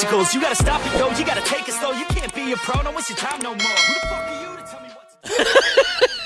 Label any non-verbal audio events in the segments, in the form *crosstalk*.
obstacles. You gotta stop it, yo, you gotta take it slow. You can't be a pro, don't waste your time no more. Who the fuck are you to tell me what to *laughs*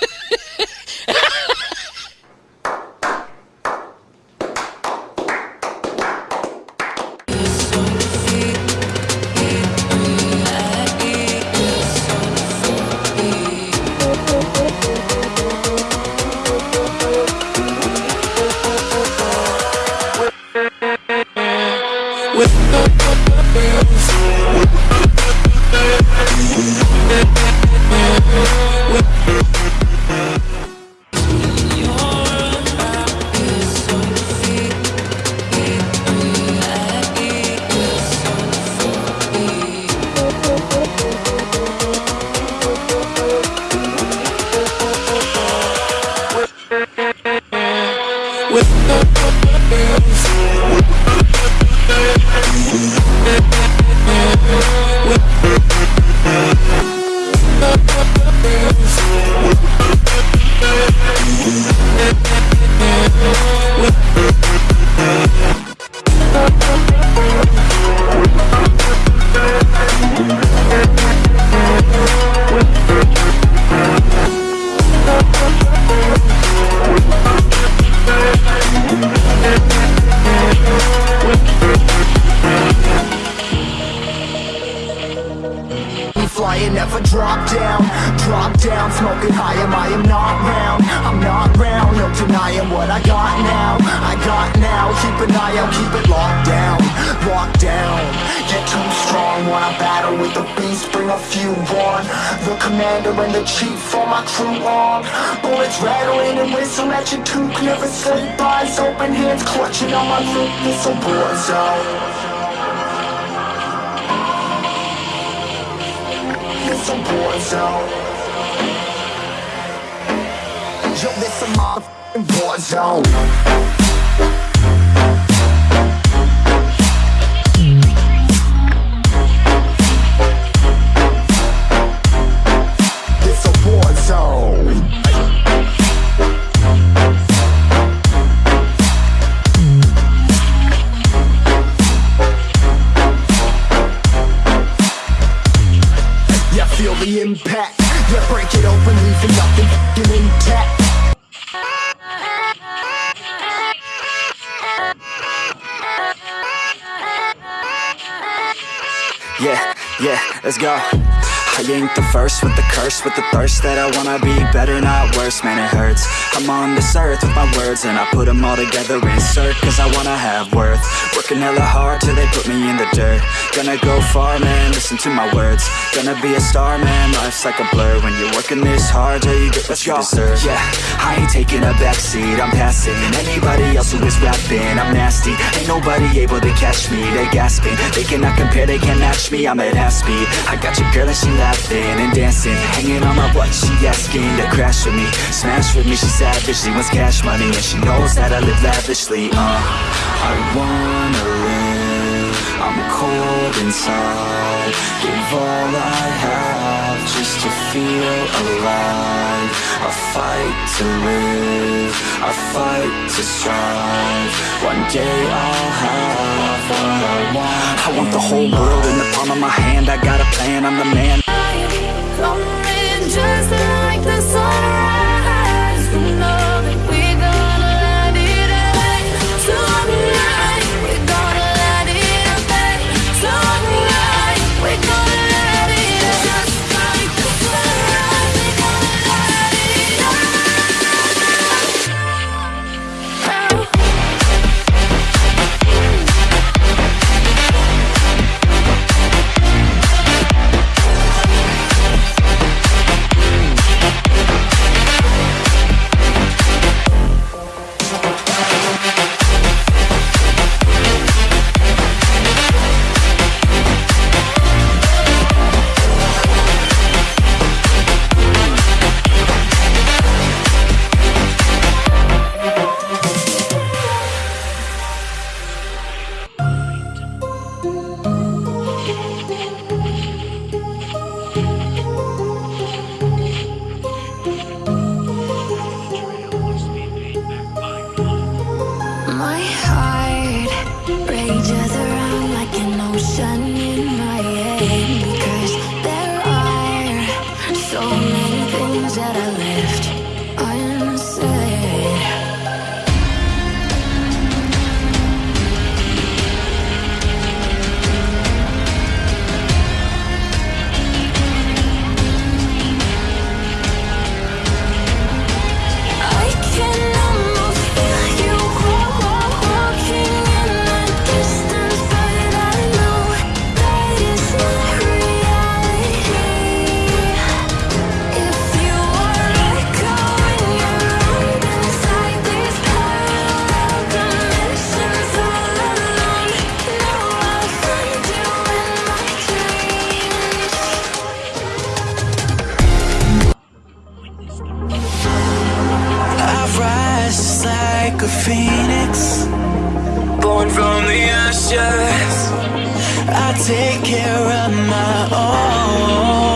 Flying, never drop down. Drop down, smoking high, am I am not round? I'm not round, no denying what I got now. I got now, keep an eye out, keep it locked down. Locked down, get too strong. Wanna battle with the beast, bring a few on. The commander and the chief for my crew on. Bullets rattling and whistle at your toque Never sleep, eyes open, hands clutching on my loop It's a war zone A war zone Yo, this a motherfucking war zone Yeah, yeah, let's go I ain't the first with the curse With the thirst that I wanna be better, not worse. Man, it hurts. I'm on this earth with my words And I put them all together, insert Cause I wanna have worth. Working hella hard till they put me in the dirt. Gonna go far, man, listen to my words. Gonna be a star, man, life's like a blur. When you're working this hard till you get what you deserve. Yeah, I ain't taking a backseat, I'm passing. Anybody else who is rapping, I'm nasty. Ain't nobody able to catch me, they gasping. They cannot compare, they can't match me, I'm at half speed. I got your girl and she laughing and dancing Hanging on my butt, she asking to crash with me. Smash with me, she savage, she wants cash money And she knows that I live lavishly, uh. I wanna live, I'm cold inside. Give all I have just to feel alive. I fight to live, I fight to strive. One day I'll have what I want. I want the whole world in the palm of my hand. I got a plan, I'm the man that I left. a phoenix Born from the ashes. I take care of my own.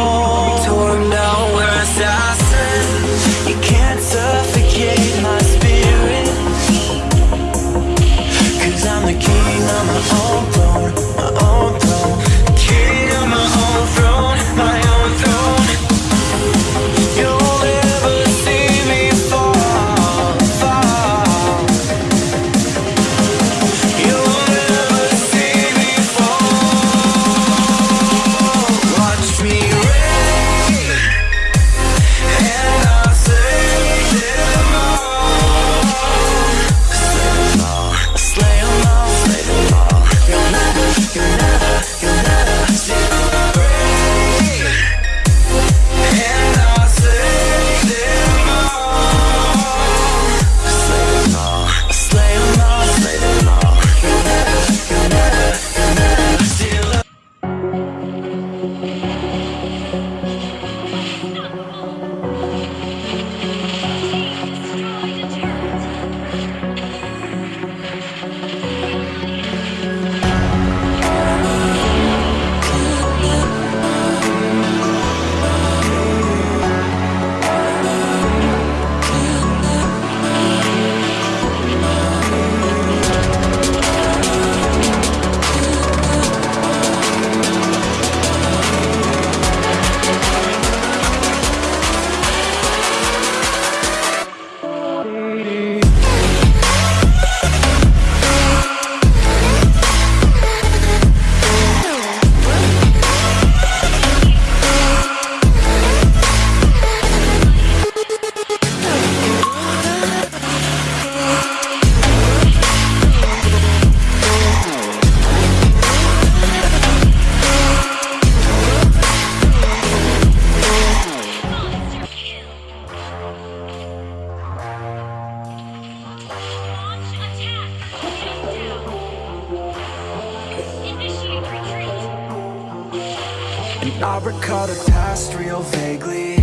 And I recall the past real vaguely.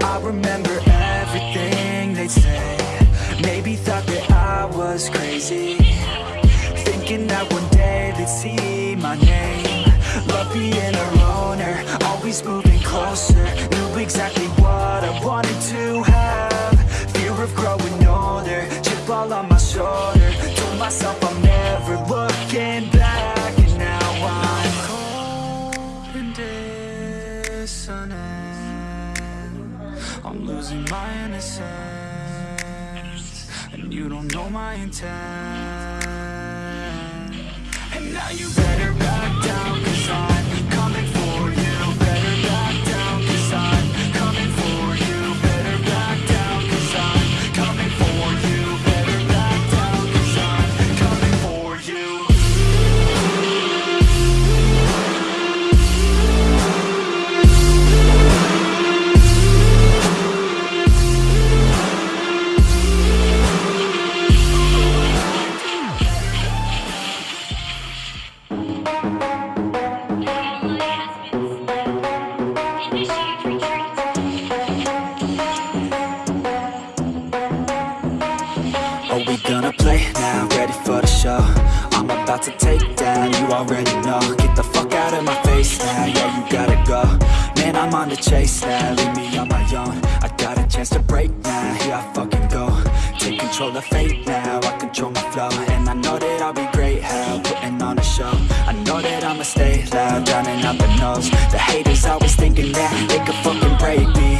I remember everything they'd say. Maybe thought that I was crazy. Thinking that one day they'd see my name. Love being a loner, always moving closer. Knew exactly what I wanted to have. Fear of growing older, chip all on my shoulder. Told myself know my intent. And now you chase now, leave me on my own. I got a chance to break now, here I fucking go. Take control of fate now, I control my flow. And I know that I'll be great, hell, putting on a show. I know that I'ma stay loud, drowning out the noise. The haters always thinking that they could fucking break me.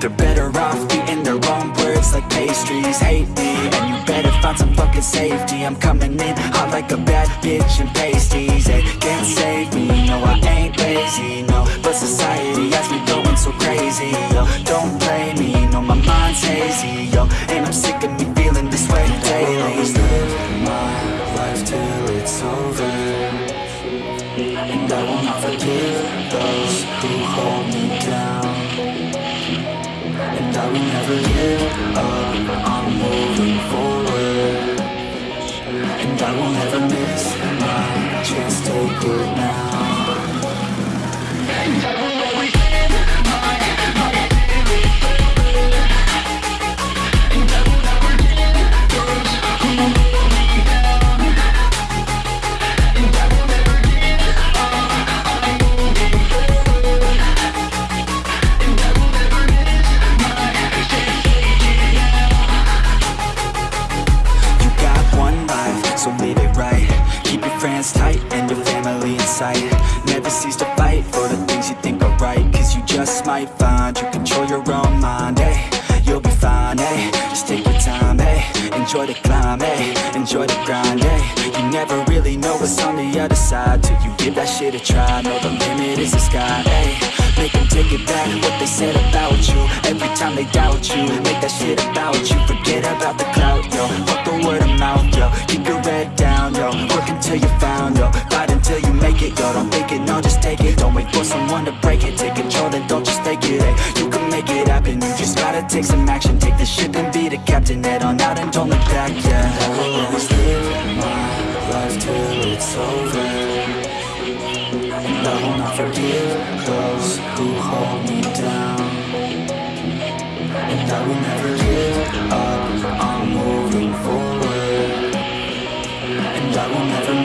They're better off eating their own words like pastries. Hate me, and you better find some fucking safety. I'm coming in hot like a bad bitch and pasties. They I will never miss my chance, take it now might find you. Control your own mind, hey You'll be fine, hey Just take your time, hey Enjoy the climb, hey Enjoy the grind, hey You never really know what's on the other side Till you give that shit a try. Know the limit is the sky, hey Make them take it back what they said about you. Every time they doubt you Make that shit about you. Forget about the clout, yo. Fuck the word of mouth, yo. Keep your head down, yo Work until you found, yo Fight until you make it, yo Don't think it, no, just take it. Don't wait for someone to break it. Take control, then don't just take it, hey You can make it happen. You just gotta take some action. Take the ship and be the captain. Head on out and don't look back, yeah. I will always live my life till it's over. And I will not forgive those who hold me down. And I will never I will never